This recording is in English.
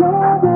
Lord.